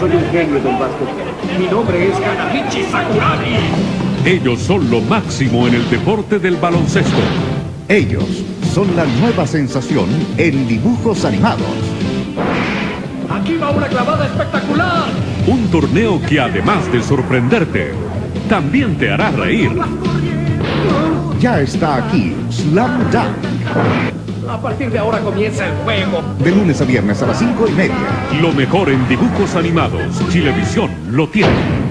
soy un genio, don Vasco. Mi nombre es Kanamichi Sakuragi. Ellos son lo máximo en el deporte del baloncesto. Ellos son la nueva sensación en dibujos animados. Aquí va una clavada espectacular. Un torneo que además de sorprenderte, también te hará reír. Ya está aquí Slam Dunk. A partir de ahora comienza el juego. De lunes a viernes a las 5 y media. Lo mejor en dibujos animados. Chilevisión lo tiene.